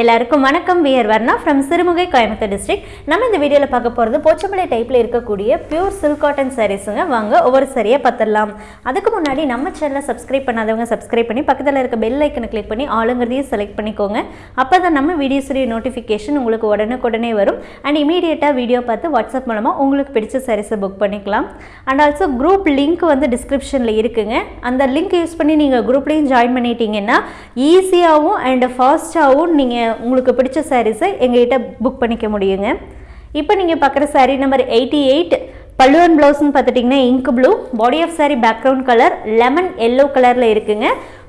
எல்லாருக்கும் வணக்கம். We're Varna from Sirumugai Coimbatore district நம்ம இந்த வீடியோவில் பார்க்க போகிறது போச்சம்பளை டைப்பில் இருக்கக்கூடிய பியூர் சில்க் காட்டன் சாரீஸுங்க வாங்க ஒவ்வொரு சரியாக பார்த்துடலாம். அதுக்கு முன்னாடி நம்ம சேனலை சப்ஸ்கிரைப் பண்ணாதவங்க சப்ஸ்கிரைப் பண்ணி பக்கத்தில் இருக்க பெல் ஐக்கனை கிளிக் பண்ணி ஆளுங்கிறதையும் செலக்ட் பண்ணிக்கோங்க. அப்போ தான் நம்ம வீடியோஸுடைய நோட்டிஃபிகேஷன் உங்களுக்கு உடனுக்குடனே வரும். அண்ட் இமீடியட்டாக வீடியோ பார்த்து வாட்ஸ்அப் மூலமாக உங்களுக்கு பிடிச்ச சாரீஸை புக் பண்ணிக்கலாம். அண்ட் ஆல்சோ குரூப் லிங்க் வந்து டிஸ்கிரிப்ஷனில் இருக்குங்க. அந்த லிங்க் யூஸ் பண்ணி நீங்கள் குரூப்லேயும் ஜாயின் பண்ணிட்டீங்கன்னா ஈஸியாகவும் அண்ட் ஃபாஸ்ட்டாகவும் நீங்கள் உங்களுக்கு பிடிச்ச சாரீஸை எங்ககிட்ட புக் பண்ணிக்க முடியுங்க. இப்போ நீங்கள் பார்க்குற சாரீ நம்பர் எயிட்டி எயிட் பல்லுவன் ப்ளவுஸ்னு பார்த்துட்டிங்கன்னா ink blue body of sari background colour lemon yellow கலரில் இருக்குங்க.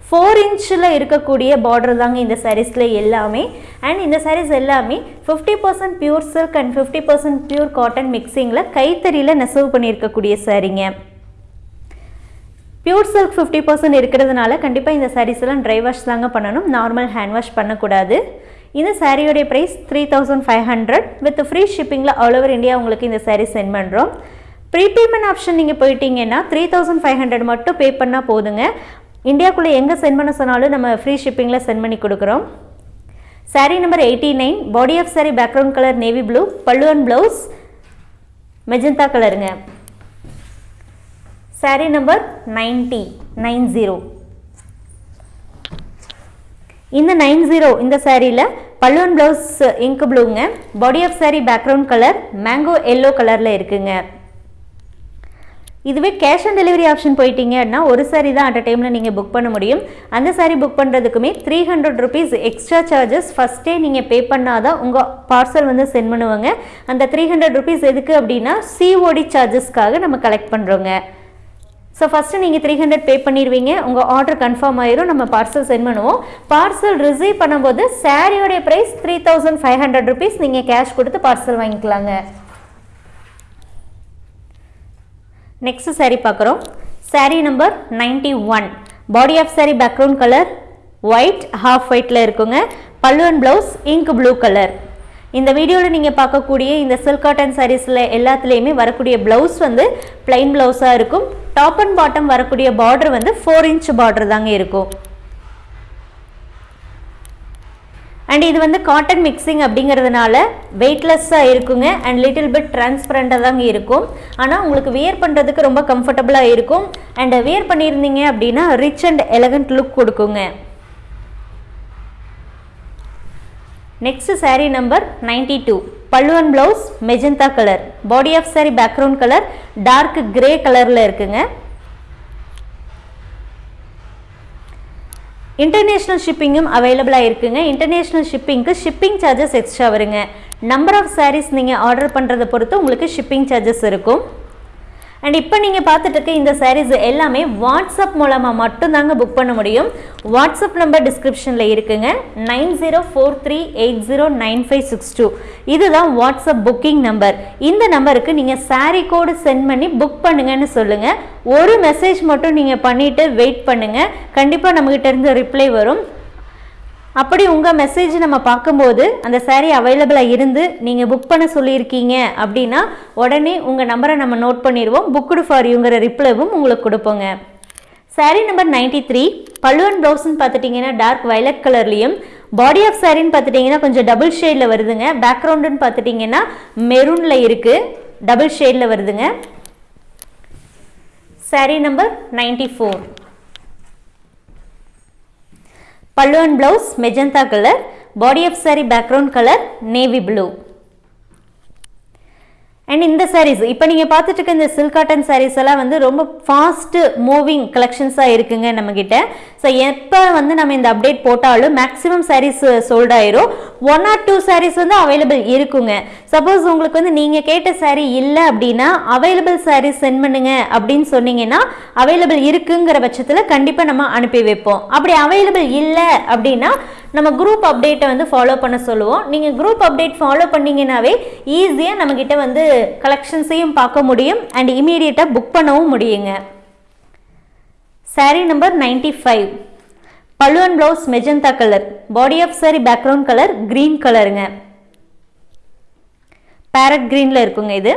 ஃபோர் இன்ச்சில் இருக்கக்கூடிய பார்டர் தாங்க இந்த சாரீஸில் எல்லாமே. அண்ட் இந்த சாரீஸ் எல்லாமே fifty percent pure silk and fifty percent pure cotton மிக்சிங்கில் கைத்தறியில் நெசவு பண்ணியிருக்கக்கூடிய சாரீங்க பியூர் சில்க் ஃபிஃப்டி பர்சன்ட் இருக்கிறதுனால கண்டிப்பாக இந்த சாரீஸ் எல்லாம் ட்ரை வாஷ் தாங்க பண்ணணும். நார்மல் ஹேண்ட் வாஷ் பண்ணக்கூடாது. இந்த சாரியோடைய price three thousand five hundred with free ஷிப்பிங்கில் all over India உங்களுக்கு இந்த சாரீ சென்ட் பண்ணுறோம் ப்ரீபேமெண்ட் ஆப்ஷன் நீங்கள் போயிட்டீங்கன்னா த்ரீ தௌசண்ட் ஃபைவ் ஹண்ட்ரட் மட்டும் பே பண்ணால் போதுங்க. இந்தியாக்குள்ளே எங்கே சென்ட் பண்ண சொன்னாலும் நம்ம ஃப்ரீ ஷிப்பிங்கில் சென்ட் பண்ணி கொடுக்குறோம். Sari number eighty nine body of saree background colour navy blue பல்லுவன் ப்ளவுஸ் மெஜந்தா கலருங்க saree number ninety nine zero இந்த நைன் ஜீரோ இந்த சாரியில் பல்லுவன் blouse ink ப்ளூங்க. Body of saree background colour mango yellow கலரில் இருக்குங்க. இதுவே கேஷ் ஆன் டெலிவரி ஆப்ஷன் போயிட்டீங்கன்னா ஒரு சாரி தான் அட் அ டைமில் நீங்கள் புக் பண்ண முடியும். அந்த sari book பண்ணுறதுக்குமே three hundred rupees extra charges ஃபஸ்ட்டே நீங்கள் பே பண்ணால் தான் உங்கள் பார்சல் வந்து சென்ட் பண்ணுவாங்க. அந்த த்ரீ ஹண்ட்ரட் ருபீஸ் எதுக்கு அப்படின்னா சிஓடி சார்ஜஸ்க்காக நம்ம கலெக்ட் பண்ணுறோங்க ஸோ ஃபஸ்ட்டு நீங்கள் த்ரீ ஹண்ட்ரட் பே பண்ணிடுவீங்க உங்கள் ஆர்டர் கன்ஃபார்ம் ஆயிரும். நம்ம பார்சல் சென்ட் பண்ணுவோம். பார்சல் ரிசீவ் பண்ணும்போது சாரியோடைய price three thousand five hundred rupees நீங்கள் கேஷ் கொடுத்து பார்சல் வாங்கிக்கலாங்க. நெக்ஸ்ட் saree பார்க்குறோம். Sari number ninety one body of sari background colour white half ஒயிட்டில் இருக்குங்க. பல்லுவன் ப்ளவுஸ் இங்க் ப்ளூ கலர் இந்த வீடியோவில் நீங்கள் பார்க்கக்கூடிய இந்த சில்க் காட்டன் சாரீஸில் எல்லாத்துலேயுமே வரக்கூடிய ப்ளவுஸ் வந்து பிளைன் ப்ளவுஸாக இருக்கும். டாப் அண்ட் பாட்டம் வரக்கூடிய பார்டர் வந்து ஃபோர் இன்ச் பார்டர் தாங்க இருக்கும். அண்ட் இது வந்து காட்டன் மிக்சிங் அப்படிங்கிறதுனால வெயிட்லெஸ்ஸாக இருக்குங்க அண்ட் லிட்டில் பிட் டிரான்ஸ்பரண்ட்டாக தாங்க இருக்கும். ஆனால் உங்களுக்கு வியர் பண்ணுறதுக்கு ரொம்ப கம்ஃபர்டபுளாக இருக்கும். அண்ட் வியர் பண்ணியிருந்தீங்க அப்படின்னா ரிச் அண்ட் எலகண்ட் லுக் கொடுக்குங்க. Next sari number ninety two பல்லுவன் blouse magenta colour body of sari background colour dark grey கலரில் இருக்குங்க. இன்டர்நேஷ்னல் ஷிப்பிங்கும் அவைலபிளாக இருக்குங்க. இன்டர்நேஷ்னல் ஷிப்பிங்க்கு ஷிப்பிங் சார்ஜஸ் எக்ஸ்ட்ரா வருங்க. நம்பர் ஆஃப் சாரீஸ் நீங்கள் ஆர்டர் பண்ணுறதை பொறுத்து உங்களுக்கு ஷிப்பிங் சார்ஜஸ் இருக்கும். அண்ட் இப்போ நீங்கள் பார்த்துட்டு இருக்க இந்த சாரீஸ் எல்லாமே வாட்ஸ்அப் மூலமாக மட்டும்தாங்க புக் பண்ண முடியும். வாட்ஸ்அப் நம்பர் டிஸ்கிரிப்ஷனில் இருக்குங்க. Nine zero four three eight zero nine five six two. இதுதான் வாட்ஸ்அப் புக்கிங் நம்பர் இந்த நம்பருக்கு நீங்கள் சாரீ கோடு சென்ட் பண்ணி புக் பண்ணுங்கன்னு சொல்லுங்கள் ஒரு மெசேஜ் மட்டும் நீங்கள் பண்ணிவிட்டு வெயிட் பண்ணுங்கள் கண்டிப்பாக நம்மகிட்ட இருந்து ரிப்ளை வரும். அப்படி உங்கள் மெசேஜ் நம்ம பார்க்கும்போது அந்த சேரீ அவைலபிளாக இருந்து நீங்கள் புக் பண்ண சொல்லியிருக்கீங்க அப்படின்னா உடனே உங்கள் நம்பரை நம்ம நோட் பண்ணிடுவோம். புக்குடு ஃபார் யூங்கிற ரிப்ளைவும் உங்களுக்கு கொடுப்போங்க. சாரீ நம்பர் நைன்டி த்ரீ பல்லுவன் ப்ளவுஸ்ன்னு பார்த்துட்டிங்கன்னா டார்க் வயலட் கலர்லேயும் பாடி ஆஃப் சாரின்னு பார்த்துட்டிங்கன்னா கொஞ்சம் டபுள் ஷேடில் வருதுங்க. பேக்ரவுண்டுன்னு பார்த்துட்டிங்கன்னா மெரூனில் இருக்குது டபுள் ஷேடில் வருதுங்க. சாரீ நம்பர் நைன்டி ஃபோர் பல்லுவன் blouse magenta colour body of sari background colour navy blue and இந்த சாரீஸ் இப்போ நீங்கள் பார்த்துட்டு இருக்க இந்த சில்க் காட்டன் சாரீஸ் எல்லாம் வந்து ரொம்ப ஃபாஸ்ட்டு மூவிங் கலெக்ஷன்ஸாக இருக்குங்க நம்மக்கிட்ட ஸோ எப்போ வந்து நம்ம இந்த அப்டேட் போட்டாலும் மேக்ஸிமம் சாரீஸ் சோல்ட் ஆயிரும். ஒன் ஆர் டூ சாரீஸ் வந்து அவைலபிள் இருக்குங்க. சப்போஸ் உங்களுக்கு வந்து நீங்கள் கேட்ட சாரீ இல்லை அப்படின்னா அவைலபிள் சாரீஸ் சென்ட் பண்ணுங்க அப்படின்னு சொன்னீங்கன்னா அவைலபிள் இருக்குங்கிற பட்சத்தில் கண்டிப்பாக நம்ம அனுப்பி வைப்போம். அப்படி அவைலபிள் இல்லை அப்படின்னா நம்ம குரூப் அப்டேட்டை வந்து ஃபாலோ பண்ண சொல்லுவோம். நீங்கள் குரூப் அப்டேட் ஃபாலோ பண்ணீங்கன்னாவே ஈஸியாக நம்மக்கிட்ட வந்து கலெக்ஷன்ஸையும் பார்க்க முடியும் அண்ட் இமீடியட்டாக புக் பண்ணவும் முடியுங்க. Saree நம்பர் நைன்டி ஃபைவ் பல்லுவன் blouse magenta colour body of sari background colour green கலருங்க பேரட் க்ரீனில் இருக்குங்க இது.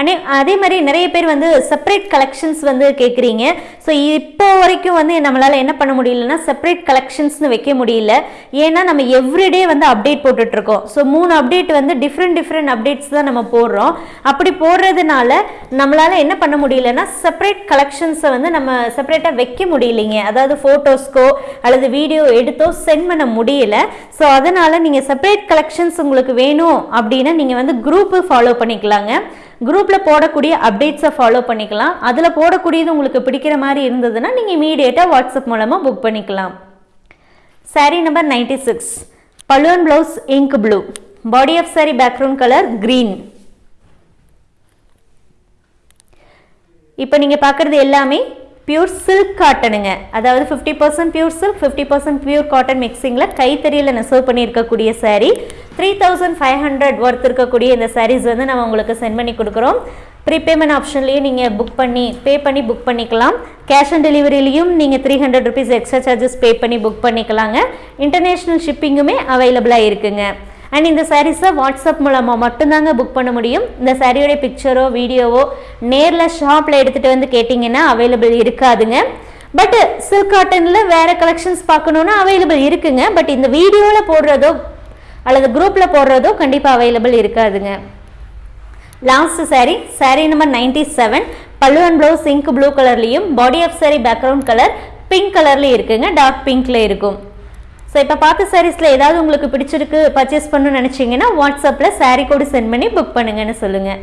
அனே அதே மாதிரி நிறைய பேர் வந்து செப்பரேட் கலெக்ஷன்ஸ் வந்து கேட்குறீங்க ஸோ இப்போ வரைக்கும் வந்து நம்மளால் என்ன பண்ண முடியலன்னா செப்பரேட் கலெக்ஷன்ஸ்னு வைக்க முடியல. ஏன்னா நம்ம எவ்ரிடே வந்து அப்டேட் போட்டுட்ருக்கோம். ஸோ மூணு அப்டேட் வந்து டிஃப்ரெண்ட் டிஃப்ரெண்ட் அப்டேட்ஸ் தான் நம்ம போடுறோம். அப்படி போடுறதுனால நம்மளால் என்ன பண்ண முடியலன்னா செப்பரேட் கலெக்ஷன்ஸை வந்து நம்ம செப்பரேட்டாக வைக்க முடியலைங்க. அதாவது ஃபோட்டோஸ்க்கோ அல்லது வீடியோ எடுத்தோ சென்ட் பண்ண முடியல. ஸோ அதனால் நீங்கள் செப்பரேட் கலெக்ஷன்ஸ் உங்களுக்கு வேணும் அப்படின்னா நீங்கள் வந்து குரூப்பு ஃபாலோ பண்ணிக்கலாங்க. குரூப்பில் போடக்கூடிய அப்டேட்ஸை ஃபாலோ பண்ணிக்கலாம். அதில் போடக்கூடியது உங்களுக்கு பிடிக்கிற மாதிரி இருந்ததுன்னா நீங்கள் இமீடியட்டாக வாட்ஸ்அப் மூலமாக புக் பண்ணிக்கலாம். Sari number ninety six balloon blouse ink blue body of sari background colour green இப்போ நீங்கள் பார்க்குறது எல்லாமே பியூர் சில்க் காட்டனுங்க அதாவது fifty percent pure silk fifty percent pure cotton மிக்சிங்கில் கைத்தறியில் நெசவு பண்ணியிருக்கக்கூடிய sari three thousand five hundred worth இருக்கக்கூடிய இந்த சாரீஸ் வந்து நம்ம உங்களுக்கு சென்ட் பண்ணி கொடுக்குறோம். ப்ரீபேமெண்ட் ஆப்ஷன்லேயே நீங்கள் புக் பண்ணி பே பண்ணி புக் பண்ணிக்கலாம். கேஷ் ஆன் டெலிவரிலையும் நீங்கள் three hundred rupees extra charges pay பண்ணி புக் பண்ணிக்கலாங்க. இன்டர்நேஷ்னல் ஷிப்பிங்குமே அவைலபிளாக இருக்குங்க. அண்ட் இந்த சாரீஸை வாட்ஸ்அப் மூலமாக மட்டும்தாங்க புக் பண்ண முடியும். இந்த சாரியோடைய பிக்சரோ வீடியோவோ நேரில் ஷாப்பில் எடுத்துகிட்டு வந்து கேட்டிங்கன்னா அவைலபிள் இருக்காதுங்க. பட் சில்க் காட்டனில் வேறு கலெக்ஷன்ஸ் பார்க்கணுன்னா அவைலபிள் இருக்குங்க. பட் இந்த வீடியோவில் போடுறதோ அல்லது குரூப்பில் போடுறதோ கண்டிப்பாக அவைலபிள் இருக்காதுங்க. Last sari sari number ninety seven pallu and blouse ink blue கலர்லேயும் body of sari background colour pink கலர்லேயும் இருக்குங்க டார்க் பிங்க்ல இருக்கும். ஸோ இப்போ பார்த்த சாரீஸில் ஏதாவது உங்களுக்கு பிடிச்சிருக்கு பர்ச்சேஸ் பண்ணணும்னு நினச்சிங்கன்னா வாட்ஸ்அப்பில் சாரீ கோடு சென்ட் பண்ணி புக் பண்ணுங்கன்னு சொல்லுங்கள்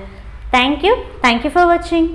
தேங்க்யூ தேங்க்யூ ஃபார் வாட்சிங்